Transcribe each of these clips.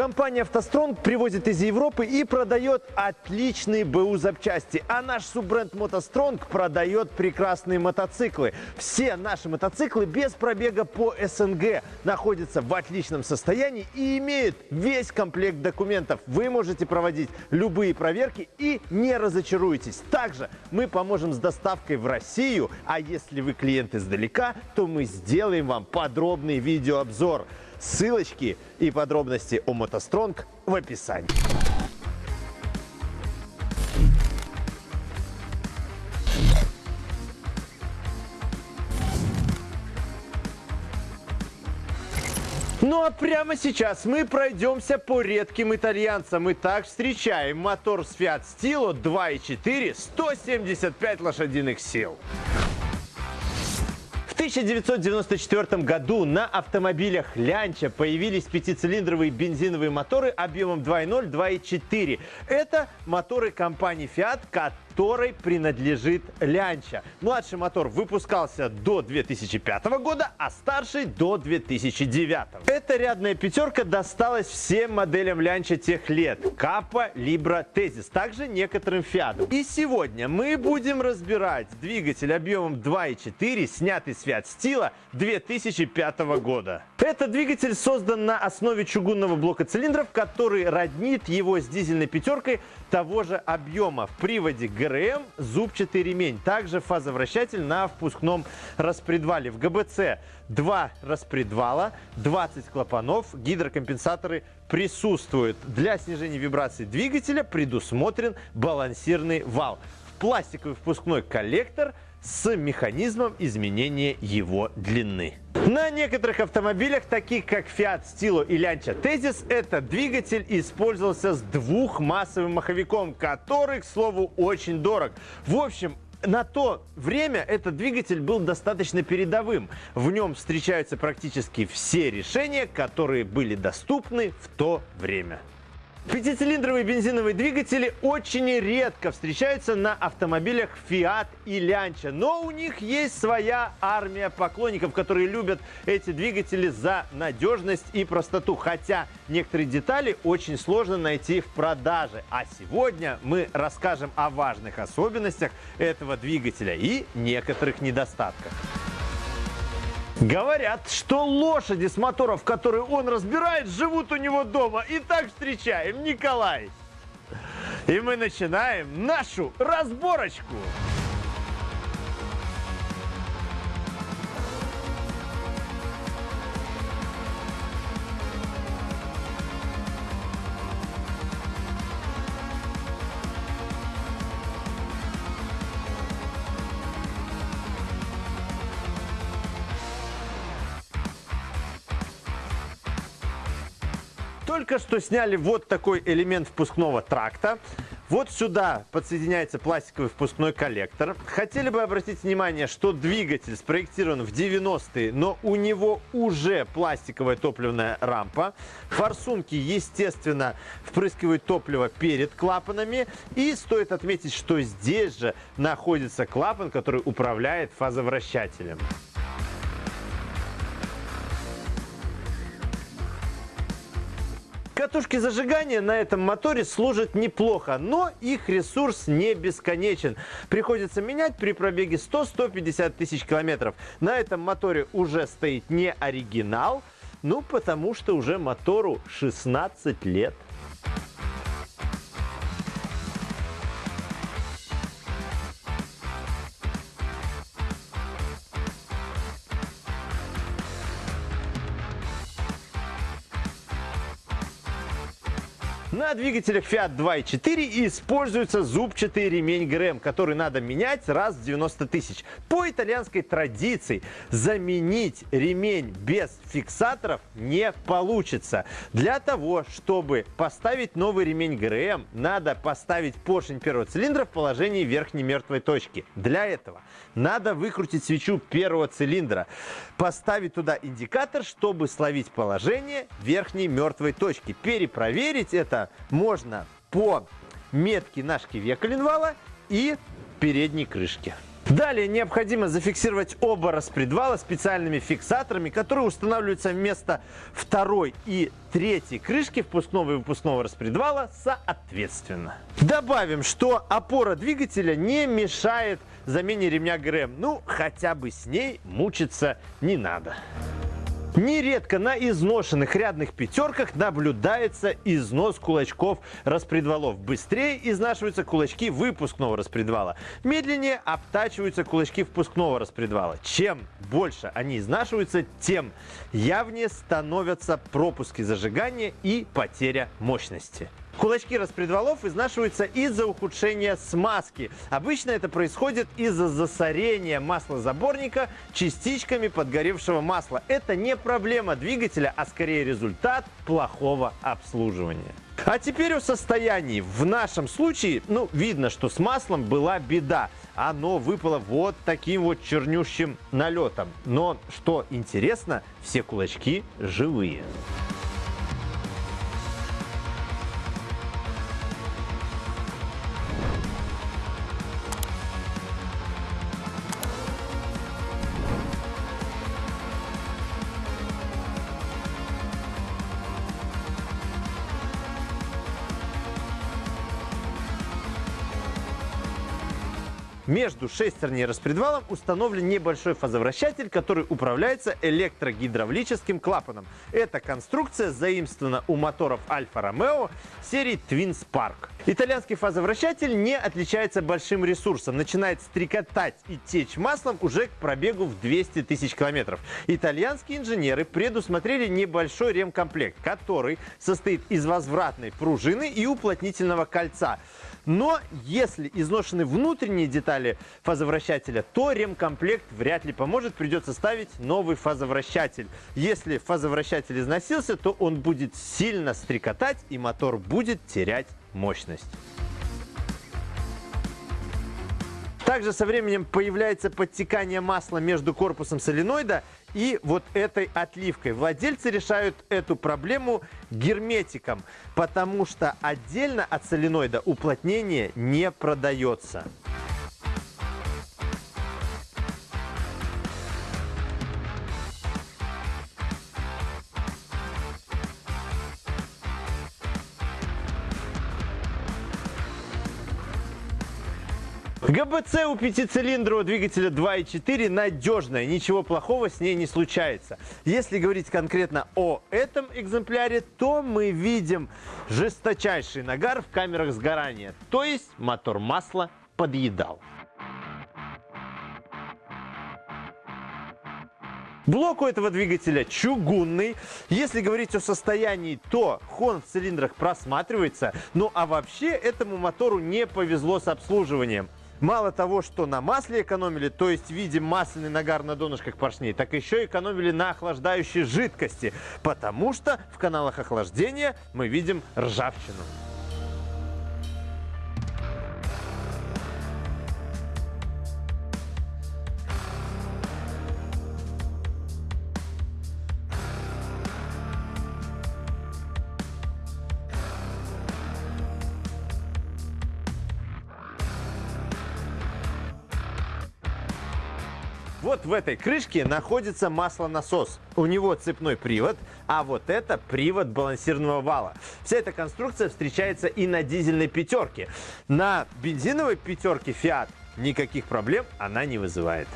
Компания «АвтоСтронг» привозит из Европы и продает отличные БУ запчасти. А наш суббренд «МотоСтронг» продает прекрасные мотоциклы. Все наши мотоциклы без пробега по СНГ находятся в отличном состоянии и имеют весь комплект документов. Вы можете проводить любые проверки и не разочаруетесь. Также мы поможем с доставкой в Россию, а если вы клиент издалека, то мы сделаем вам подробный видеообзор. Ссылочки и подробности о мотостронг в описании. Ну а прямо сейчас мы пройдемся по редким итальянцам. Итак, встречаем мотор с Fiat Stilo 2.4, 175 лошадиных сил. 1994 году на автомобилях Лянча появились пятицилиндровые бензиновые моторы объемом 2.0, 2.4. Это моторы компании Fiat, которой принадлежит Лянча. Младший мотор выпускался до 2005 года, а старший до 2009. Эта рядная пятерка досталась всем моделям Лянча тех лет. Капа, Либра, Тезис. Также некоторым Фиатам. И сегодня мы будем разбирать двигатель объемом 2.4, снятый с Fiat Stilo 2005 года. Этот двигатель создан на основе чугунного блока цилиндров, который роднит его с дизельной пятеркой того же объема. В приводе ГРМ зубчатый ремень. Также фазовращатель на впускном распредвале. В ГБЦ два распредвала, 20 клапанов, гидрокомпенсаторы присутствуют. Для снижения вибрации двигателя предусмотрен балансирный вал. Пластиковый впускной коллектор – с механизмом изменения его длины. На некоторых автомобилях, таких как Fiat Stilo и Lancia Tezis, этот двигатель использовался с двухмассовым маховиком, который, к слову, очень дорог. В общем, на то время этот двигатель был достаточно передовым. В нем встречаются практически все решения, которые были доступны в то время. Пятицилиндровые бензиновые двигатели очень редко встречаются на автомобилях Fiat и Lancia, но у них есть своя армия поклонников, которые любят эти двигатели за надежность и простоту, хотя некоторые детали очень сложно найти в продаже. А сегодня мы расскажем о важных особенностях этого двигателя и некоторых недостатках. Говорят, что лошади с моторов, которые он разбирает, живут у него дома. Итак, встречаем Николай. И мы начинаем нашу разборочку. Только что сняли вот такой элемент впускного тракта. Вот сюда подсоединяется пластиковый впускной коллектор. Хотели бы обратить внимание, что двигатель спроектирован в 90-е, но у него уже пластиковая топливная рампа. Форсунки, естественно, впрыскивают топливо перед клапанами. И стоит отметить, что здесь же находится клапан, который управляет фазовращателем. Катушки зажигания на этом моторе служат неплохо, но их ресурс не бесконечен. Приходится менять при пробеге 100-150 тысяч километров. На этом моторе уже стоит не оригинал, ну потому что уже мотору 16 лет. На двигателях Fiat 2.4 используется зубчатый ремень ГРМ, который надо менять раз в 90 тысяч. По итальянской традиции заменить ремень без фиксаторов не получится. Для того, чтобы поставить новый ремень ГРМ, надо поставить поршень первого цилиндра в положении верхней мертвой точки. Для этого надо выкрутить свечу первого цилиндра, поставить туда индикатор, чтобы словить положение верхней мертвой точки. Перепроверить это можно по метке на шкиве коленвала и передней крышке. Далее необходимо зафиксировать оба распредвала специальными фиксаторами, которые устанавливаются вместо второй и третьей крышки впускного и выпускного распредвала соответственно. Добавим, что опора двигателя не мешает замене ремня ГРМ. Ну, хотя бы с ней мучиться не надо. Нередко на изношенных рядных пятерках наблюдается износ кулачков распредвалов. Быстрее изнашиваются кулачки выпускного распредвала. Медленнее обтачиваются кулачки впускного распредвала. Чем больше они изнашиваются, тем явнее становятся пропуски зажигания и потеря мощности. Кулачки распредвалов изнашиваются из-за ухудшения смазки. Обычно это происходит из-за засорения маслозаборника частичками подгоревшего масла. Это не проблема двигателя, а скорее результат плохого обслуживания. А теперь о состоянии. В нашем случае, ну, видно, что с маслом была беда. Оно выпало вот таким вот чернющим налетом. Но, что интересно, все кулачки живые. Между шестерней и распредвалом установлен небольшой фазовращатель, который управляется электрогидравлическим клапаном. Эта конструкция заимствована у моторов Альфа-Ромео серии Twin Spark. Итальянский фазовращатель не отличается большим ресурсом. Начинает стрекотать и течь маслом уже к пробегу в 200 тысяч километров. Итальянские инженеры предусмотрели небольшой ремкомплект, который состоит из возвратной пружины и уплотнительного кольца. Но если изношены внутренние детали фазовращателя, то ремкомплект вряд ли поможет, придется ставить новый фазовращатель. Если фазовращатель износился, то он будет сильно стрекотать и мотор будет терять мощность. Также со временем появляется подтекание масла между корпусом соленоида и вот этой отливкой. Владельцы решают эту проблему герметиком, потому что отдельно от соленоида уплотнение не продается. ГБЦ у пятицилиндрового двигателя 2.4 надежная, ничего плохого с ней не случается. Если говорить конкретно о этом экземпляре, то мы видим жесточайший нагар в камерах сгорания, то есть мотор масла подъедал. Блок у этого двигателя чугунный. Если говорить о состоянии, то хон в цилиндрах просматривается. Ну а вообще этому мотору не повезло с обслуживанием. Мало того, что на масле экономили, то есть видим масляный нагар на донышках поршней, так еще экономили на охлаждающей жидкости, потому что в каналах охлаждения мы видим ржавчину. Вот в этой крышке находится маслонасос. У него цепной привод, а вот это привод балансированного вала. Вся эта конструкция встречается и на дизельной пятерке. На бензиновой пятерке Fiat никаких проблем она не вызывает.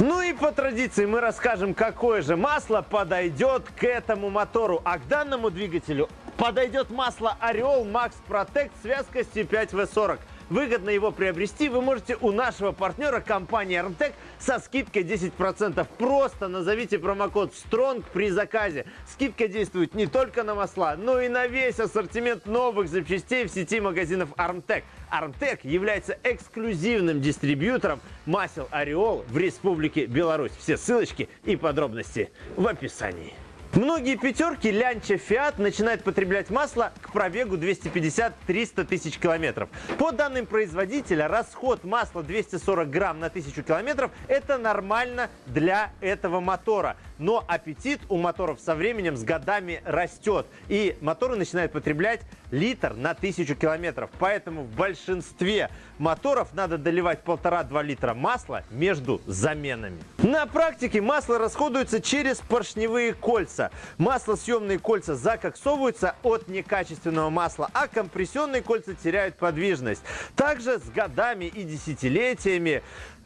Ну и по традиции мы расскажем, какое же масло подойдет к этому мотору. А к данному двигателю подойдет масло Орел Max Protect с вязкостью 5В40. Выгодно его приобрести вы можете у нашего партнера компании Armtec со скидкой 10%. Просто назовите промокод STRONG при заказе. Скидка действует не только на масла, но и на весь ассортимент новых запчастей в сети магазинов Armtec. Armtec является эксклюзивным дистрибьютором масел Ореол в Республике Беларусь. Все ссылочки и подробности в описании. Многие пятерки Лянча Фиат начинают потреблять масло к пробегу 250-300 тысяч километров. По данным производителя, расход масла 240 грамм на 1000 километров – это нормально для этого мотора. Но аппетит у моторов со временем, с годами растет. И моторы начинают потреблять литр на 1000 километров. Поэтому в большинстве моторов надо доливать 1,5-2 литра масла между заменами. На практике масло расходуется через поршневые кольца. Маслосъемные кольца закоксовываются от некачественного масла, а компрессионные кольца теряют подвижность. Также с годами и десятилетиями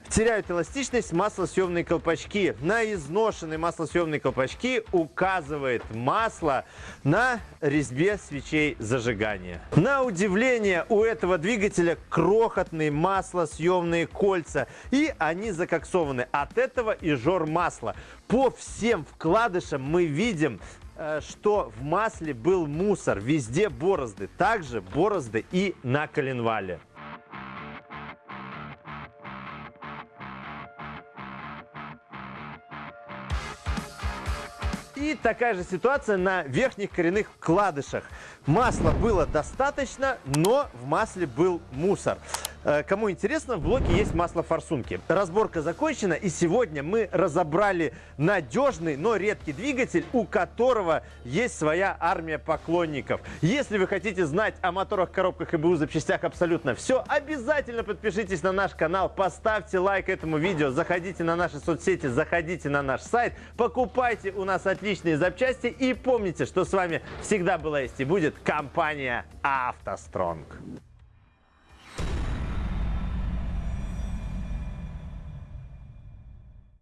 теряют эластичность маслосъемные колпачки. На изношенные маслосъемные колпачки указывает масло на резьбе свечей зажигания. На удивление у этого двигателя крохотные маслосъемные кольца и они закоксованы. От этого и жор масла. По всем вкладышам мы видим э, что в масле был мусор, везде борозды, также борозды и на коленвале. И такая же ситуация на верхних коренных вкладышах. Масла было достаточно, но в масле был мусор. Э, кому интересно, в блоке есть масло форсунки. Разборка закончена, и сегодня мы разобрали надежный, но редкий двигатель, у которого есть своя армия поклонников. Если вы хотите знать о моторах, коробках и БУ запчастях абсолютно все, обязательно подпишитесь на наш канал, поставьте лайк этому видео, заходите на наши соцсети, заходите на наш сайт, покупайте у нас отличные запчасти и помните, что с вами всегда была есть и будет компания «АвтоСтронг».